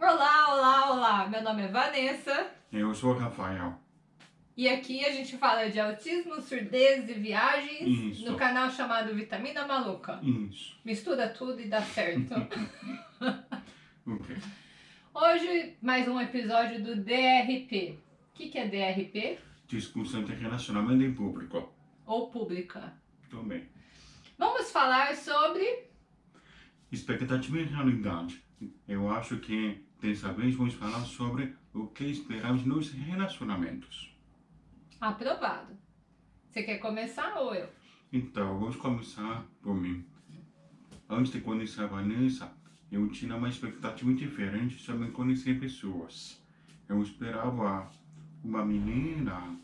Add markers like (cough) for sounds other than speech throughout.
Olá, olá, olá! Meu nome é Vanessa. Eu sou o Rafael. E aqui a gente fala de autismo, surdez e viagens Isso. no canal chamado Vitamina Maluca. Isso. Mistura tudo e dá certo. (laughs) Ok. Hoje, mais um episódio do DRP. O que, que é DRP? Discussão de relacionamento em público. Ou pública. Também. Vamos falar sobre Expectativa e realidade. Eu acho que dessa vez vamos falar sobre o que esperamos nos relacionamentos. aprovado. Você quer começar ou eu? Então, vamos começar por mim. Antes de conhecer a Vanessa, eu tinha uma expectativa diferente sobre conhecer pessoas. Eu esperava uma menina,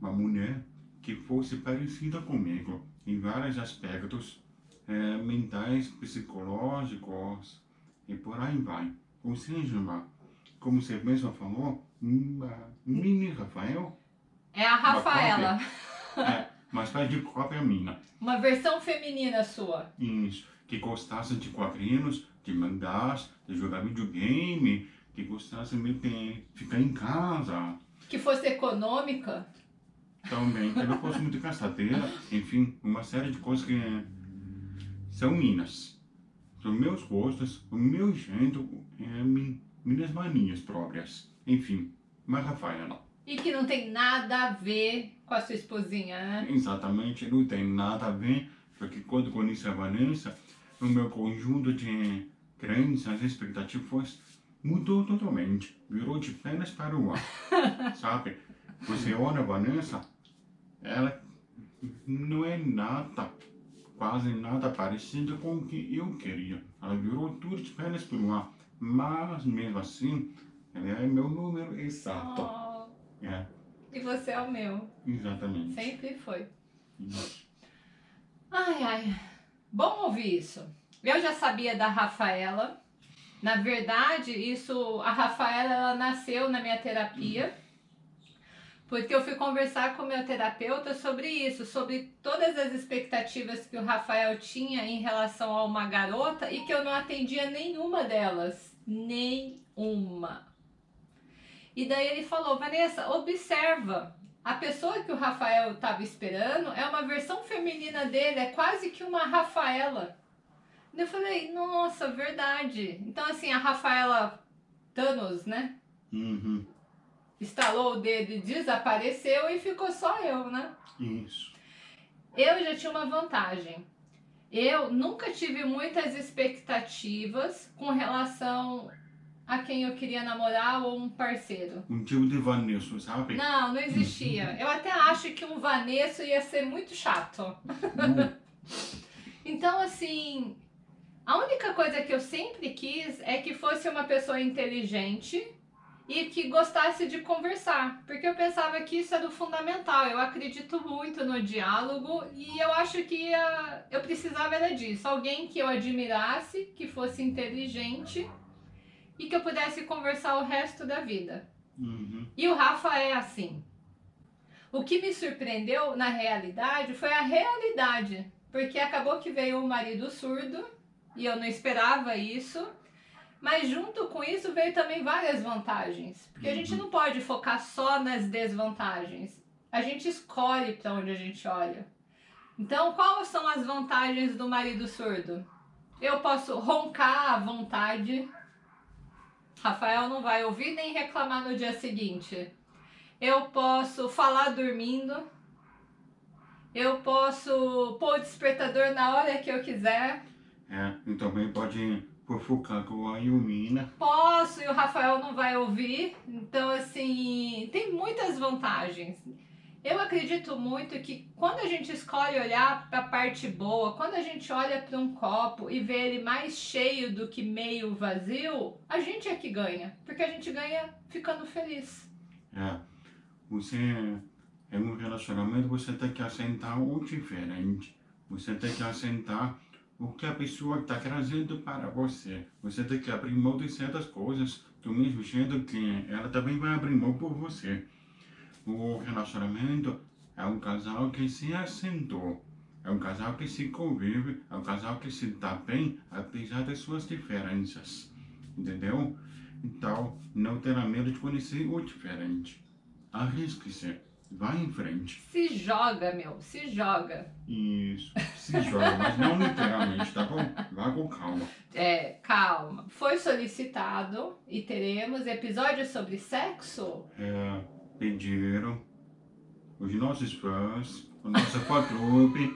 uma mulher, que fosse parecida comigo em vários aspectos eh, mentais, psicológicos e por aí vai. Ou seja, uma, como você mesmo falou, uma mini Rafael, É a Rafaela. é, mas faz de cópia minha. (laughs) Uma versão feminina sua. Isso, que gostasse de quadrinhos, de mangás, de jogar videogame, que gostasse de ficar em casa. Que fosse econômica. Também, que não fosse muito gastadeira, enfim, uma série de coisas que são minhas. São meus gostos, o meu jeito, é, mi- minhas manias próprias. Enfim, mas Rafaela, E que não tem nada a ver com a sua esposinha, né? exatamente não tem nada a ver, porque quando conheci a Vanessa, o meu conjunto de crenças expectativas mudou totalmente, virou de pernas para o ar, (laughs) sabe? Você olha a Vanessa, ela não é nada, quase nada parecida com o que eu queria. Ela virou tudo de pernas para o ar, mas mesmo assim, ela é meu número exato. Oh, É, e você é o meu. exatamente. Sempre foi. Isso. Ai, ai. Bom ouvir isso. Eu já sabia da Rafaela. Na verdade, isso, a Rafaela, ela nasceu na minha terapia. Porque eu fui conversar com o meu terapeuta sobre isso, sobre todas as expectativas que o Rafael tinha em relação a uma garota e que eu não atendia nenhuma delas. Nenhuma. E daí ele falou, Vanessa, observa. A pessoa que o Rafael estava esperando é uma versão feminina dele, é quase que uma Rafaela. Eu falei, nossa, verdade. Então, assim, a Rafaela Thanos, né? Uhum. Estalou o dedo e desapareceu e ficou só eu, né? Isso. Eu já tinha uma vantagem. Eu nunca tive muitas expectativas com relação a quem eu queria namorar ou um parceiro. Um tipo de Vanessa, sabe? Não, não existia. Eu até acho que um Vanesso ia ser muito chato. Hum, (laughs) Então, assim, a única coisa que eu sempre quis é que fosse uma pessoa inteligente e que gostasse de conversar, porque eu pensava que isso era o fundamental. Eu acredito muito no diálogo e eu acho que ah, eu precisava era disso. Alguém que eu admirasse, que fosse inteligente e que eu pudesse conversar o resto da vida. Uhum. E o Rafa é assim. O que me surpreendeu na realidade foi a realidade, porque acabou que veio o marido surdo e eu não esperava isso. Mas junto com isso veio também várias vantagens, porque a gente não pode focar só nas desvantagens. A gente escolhe para onde a gente olha. Então, quais são as vantagens do marido surdo? Eu posso roncar à vontade, Rafael não vai ouvir nem reclamar no dia seguinte. Eu posso falar dormindo. Eu posso pôr o despertador na hora que eu quiser. É, e também pode fofocar com a Yumina. Posso e o Rafael não vai ouvir. Então, assim, tem muitas vantagens. Eu acredito muito que quando a gente escolhe olhar para a parte boa, quando a gente olha para um copo e vê ele mais cheio do que meio vazio, a gente é que ganha. Porque a gente ganha ficando feliz. É, você, em um relacionamento, você tem que aceitar o diferente. Você tem que aceitar o que a pessoa está trazendo para você. Você tem que abrir mão de certas coisas, do mesmo jeito que ela também vai abrir mão por você. O relacionamento é um casal que se assentou. É um casal que se convive, é um casal que se dá bem, apesar das suas diferenças. Entendeu? Então, não terá medo de conhecer o diferente. Arrisque-se. Vai em frente. Se joga, meu. Se joga. Isso. Se joga, mas não literalmente, tá bom? Vá com calma. É, calma. Foi solicitado e teremos episódios sobre sexo? É, pediram os nossos fãs, a nossa fã-clube,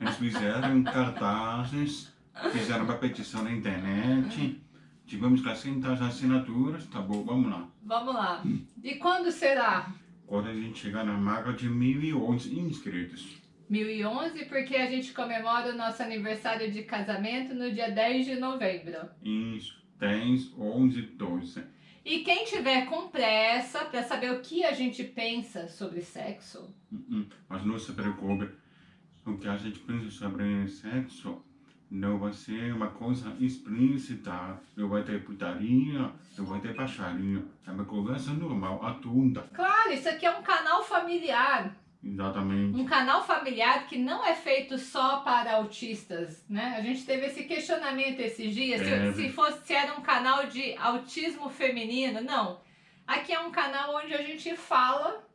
eles fizeram cartazes, fizeram uma petição na internet, tivemos que aceitar as assinaturas, tá bom, vamos lá. Vamos lá. E quando será? Quando a gente chegar na marca de 1.011 inscritos. 1011, porque a gente comemora o nosso aniversário de casamento no dia 10 de novembro. Isso, 10, 11, 12. E quem tiver com pressa para saber o que a gente pensa sobre sexo, Hum, hum, Mas não se preocupe, o que a gente pensa sobre sexo não vai ser uma coisa explícita, não vai ter putaria, não vai ter baixaria, é uma conversa normal, atunda. claro, isso aqui é um canal familiar. Exatamente. Um canal familiar que não é feito só para autistas, né? A gente teve esse questionamento esses dias, se, Teve. se fosse se era um canal de autismo feminino, não. Aqui é um canal onde a gente fala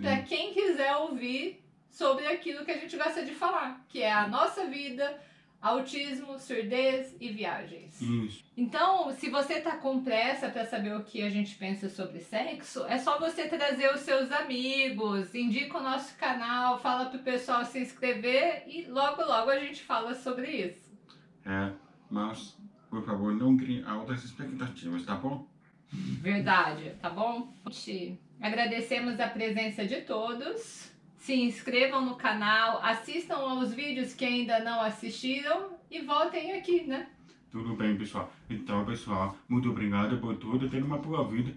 para quem quiser ouvir sobre aquilo que a gente gosta de falar, que é a nossa vida, autismo, surdez e viagens. Isso. Então, se você tá com pressa para saber o que a gente pensa sobre sexo, é só você trazer os seus amigos, indica o nosso canal, fala pro pessoal se inscrever e logo logo a gente fala sobre isso. É, mas, por favor, não crie altas expectativas, tá bom? Verdade, tá bom? Gente, Agradecemos a presença de todos. Se inscrevam no canal, assistam aos vídeos que ainda não assistiram e voltem aqui, né? Tudo bem, pessoal. Então, pessoal, muito obrigado por tudo. Tenha uma boa vida.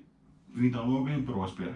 Vida longa e próspera.